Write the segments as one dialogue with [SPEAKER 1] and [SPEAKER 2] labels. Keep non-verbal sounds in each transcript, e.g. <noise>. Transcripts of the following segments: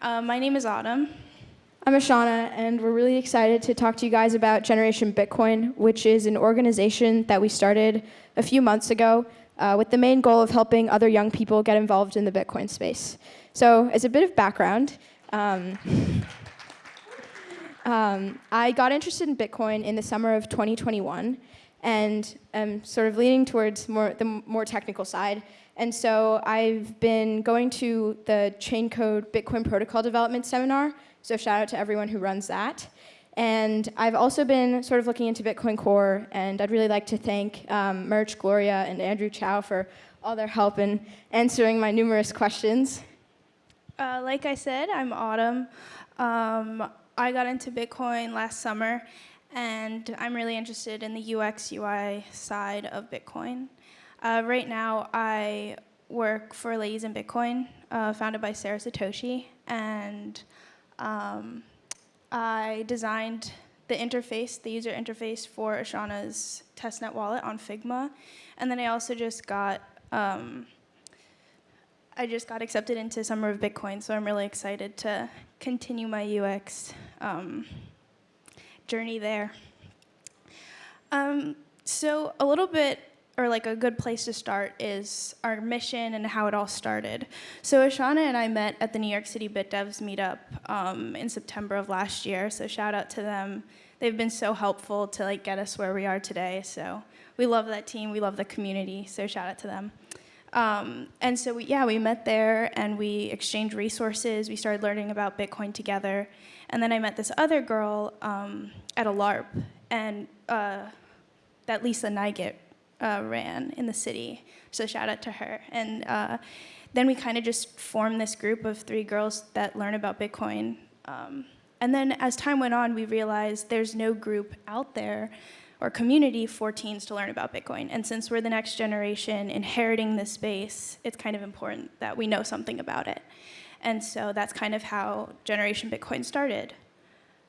[SPEAKER 1] Uh, my name is Autumn.
[SPEAKER 2] I'm Ashana, and we're really excited to talk to you guys about Generation Bitcoin, which is an organization that we started a few months ago uh, with the main goal of helping other young people get involved in the Bitcoin space. So, as a bit of background, um, <laughs> um, I got interested in Bitcoin in the summer of 2021, and am sort of leaning towards more the more technical side. And so I've been going to the Chaincode Bitcoin Protocol Development Seminar, so shout out to everyone who runs that. And I've also been sort of looking into Bitcoin Core, and I'd really like to thank um, Murch, Gloria, and Andrew Chow for all their help in answering my numerous questions.
[SPEAKER 1] Uh, like I said, I'm Autumn. Um, I got into Bitcoin last summer, and I'm really interested in the UX UI side of Bitcoin. Uh, right now, I work for Ladies in Bitcoin, uh, founded by Sarah Satoshi, and um, I designed the interface, the user interface for Ashana's testnet wallet on Figma, and then I also just got um, I just got accepted into Summer of Bitcoin, so I'm really excited to continue my UX um, journey there. Um, so a little bit or like a good place to start is our mission and how it all started. So Ashana and I met at the New York City BitDevs meetup um, in September of last year. So shout out to them. They've been so helpful to like get us where we are today. So we love that team. We love the community. So shout out to them. Um, and so we, yeah, we met there and we exchanged resources. We started learning about Bitcoin together. And then I met this other girl um, at a LARP, and uh, that Lisa Neigut uh, ran in the city. So shout out to her. And uh, then we kind of just formed this group of three girls that learn about Bitcoin. Um, and then as time went on, we realized there's no group out there or community for teens to learn about Bitcoin. And since we're the next generation inheriting this space, it's kind of important that we know something about it. And so that's kind of how Generation Bitcoin started.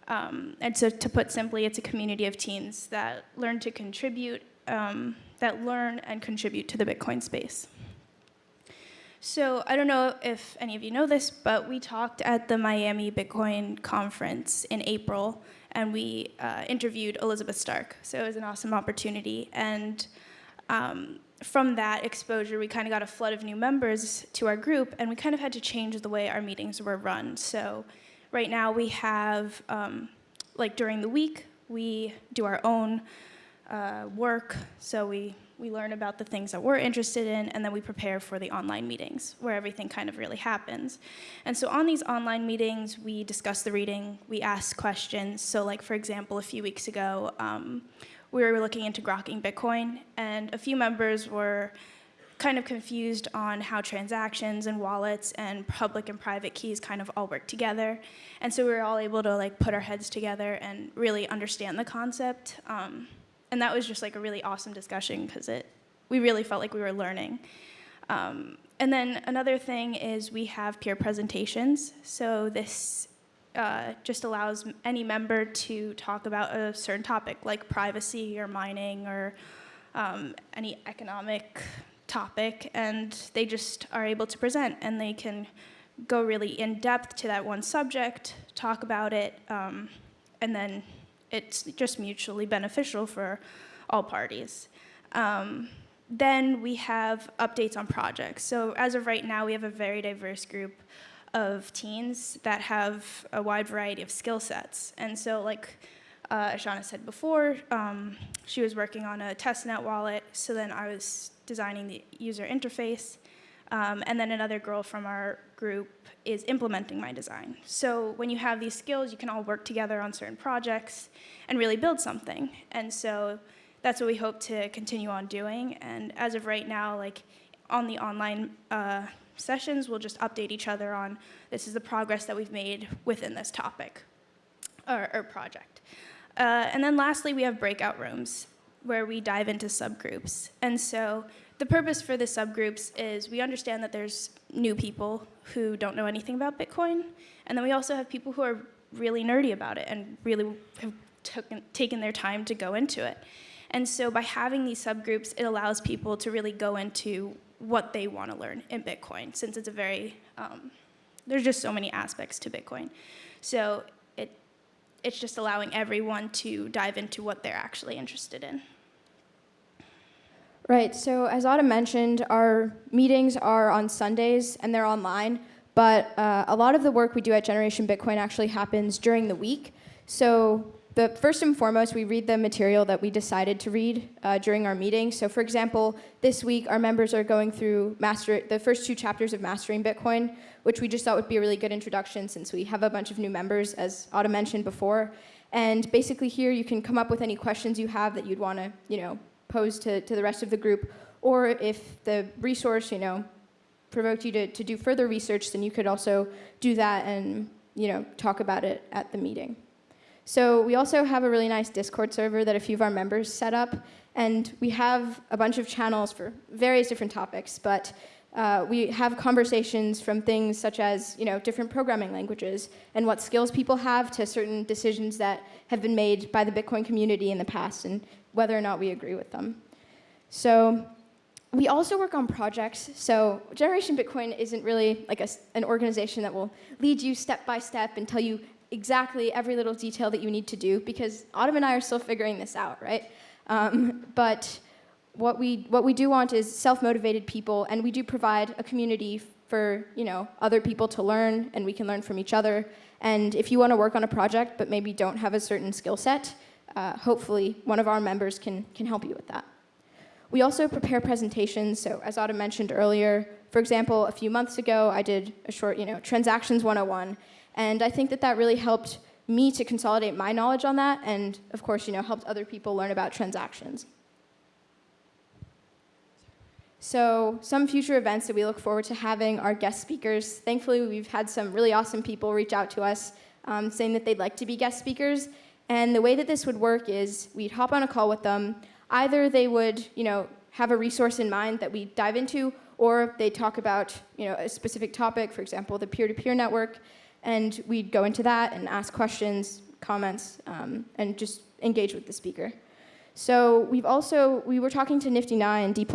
[SPEAKER 1] Um, and so to put simply, it's a community of teens that learn to contribute um, that learn and contribute to the Bitcoin space. So I don't know if any of you know this, but we talked at the Miami Bitcoin conference in April, and we uh, interviewed Elizabeth Stark. So it was an awesome opportunity. And um, from that exposure, we kind of got a flood of new members to our group, and we kind of had to change the way our meetings were run. So right now we have, um, like during the week, we do our own uh, work. So we, we learn about the things that we're interested in, and then we prepare for the online meetings where everything kind of really happens. And so on these online meetings, we discuss the reading, we ask questions. So like, for example, a few weeks ago, um, we were looking into grokking Bitcoin, and a few members were kind of confused on how transactions and wallets and public and private keys kind of all work together. And so we were all able to like put our heads together and really understand the concept. Um, and that was just like a really awesome discussion because it we really felt like we were learning. Um, and then another thing is we have peer presentations. So this uh, just allows any member to talk about a certain topic like privacy or mining or um, any economic topic and they just are able to present and they can go really in depth to that one subject, talk about it, um, and then it's just mutually beneficial for all parties. Um, then we have updates on projects. So as of right now, we have a very diverse group of teens that have a wide variety of skill sets. And so like uh, Ashana said before, um, she was working on a testnet wallet, so then I was designing the user interface. Um, and then another girl from our group is implementing my design. So when you have these skills, you can all work together on certain projects and really build something. And so that's what we hope to continue on doing. And as of right now, like on the online uh, sessions, we'll just update each other on this is the progress that we've made within this topic or, or project. Uh, and then lastly, we have breakout rooms where we dive into subgroups. And so the purpose for the subgroups is we understand that there's new people who don't know anything about Bitcoin, and then we also have people who are really nerdy about it and really have taken their time to go into it. And so by having these subgroups, it allows people to really go into what they want to learn in Bitcoin, since it's a very um, there's just so many aspects to Bitcoin. So it it's just allowing everyone to dive into what they're actually interested in.
[SPEAKER 2] Right. So as Autumn mentioned, our meetings are on Sundays and they're online. But uh, a lot of the work we do at Generation Bitcoin actually happens during the week. So the first and foremost, we read the material that we decided to read uh, during our meeting. So for example, this week our members are going through master the first two chapters of Mastering Bitcoin, which we just thought would be a really good introduction since we have a bunch of new members, as Autumn mentioned before. And basically here you can come up with any questions you have that you'd want to, you know, pose to, to the rest of the group. Or if the resource, you know, provoked you to, to do further research, then you could also do that and, you know, talk about it at the meeting. So we also have a really nice Discord server that a few of our members set up, and we have a bunch of channels for various different topics, but uh, we have conversations from things such as, you know, different programming languages and what skills people have to certain decisions that have been made by the Bitcoin community in the past and whether or not we agree with them. So we also work on projects. So Generation Bitcoin isn't really like a, an organization that will lead you step by step and tell you exactly every little detail that you need to do because Autumn and I are still figuring this out, right? Um, but what we, what we do want is self-motivated people and we do provide a community for you know, other people to learn and we can learn from each other. And if you want to work on a project but maybe don't have a certain skill set, uh, hopefully one of our members can, can help you with that. We also prepare presentations. So as Autumn mentioned earlier, for example, a few months ago, I did a short, you know, Transactions 101. And I think that that really helped me to consolidate my knowledge on that and, of course, you know, helped other people learn about transactions. So some future events that we look forward to having are guest speakers. Thankfully, we've had some really awesome people reach out to us um, saying that they'd like to be guest speakers. And the way that this would work is we'd hop on a call with them. Either they would, you know, have a resource in mind that we dive into, or they talk about, you know, a specific topic, for example, the peer-to-peer -peer network, and we'd go into that and ask questions, comments, um, and just engage with the speaker. So we've also, we were talking to niftynei and D++,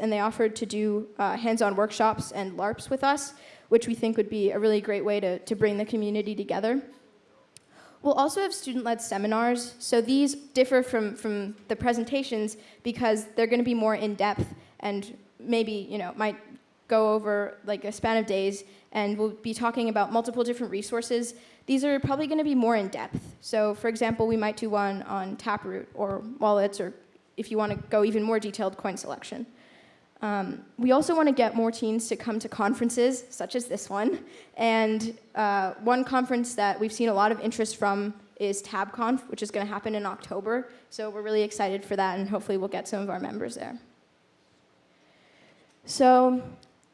[SPEAKER 2] and they offered to do uh, hands-on workshops and LARPs with us, which we think would be a really great way to, to bring the community together. We'll also have student-led seminars. So these differ from, from the presentations because they're going to be more in-depth and maybe, you know, might go over like a span of days and we'll be talking about multiple different resources. These are probably going to be more in depth. So for example, we might do one on Taproot or wallets or if you want to go even more detailed, coin selection. Um, we also want to get more teens to come to conferences, such as this one. And uh, one conference that we've seen a lot of interest from is TabConf, which is going to happen in October. So we're really excited for that, and hopefully we'll get some of our members there. So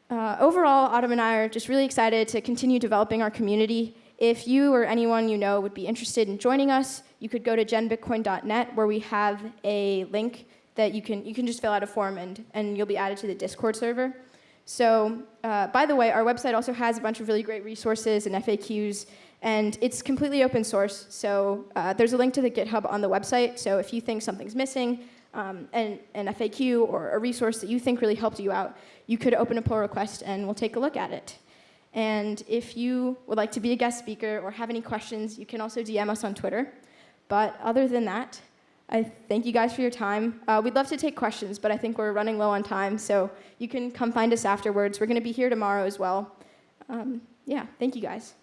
[SPEAKER 2] uh, overall, Autumn and I are just really excited to continue developing our community. If you or anyone you know would be interested in joining us, you could go to genbitcoin.net where we have a link that you can, you can just fill out a form and, and you'll be added to the Discord server. So, uh, by the way, our website also has a bunch of really great resources and FAQs, and it's completely open source. So uh, there's a link to the GitHub on the website. So if you think something's missing, um, and an FAQ or a resource that you think really helped you out, you could open a pull request and we'll take a look at it. And if you would like to be a guest speaker or have any questions, you can also DM us on Twitter. But other than that, I thank you guys for your time. Uh, we'd love to take questions, but I think we're running low on time, so you can come find us afterwards. We're going to be here tomorrow as well. Um, yeah, thank you guys.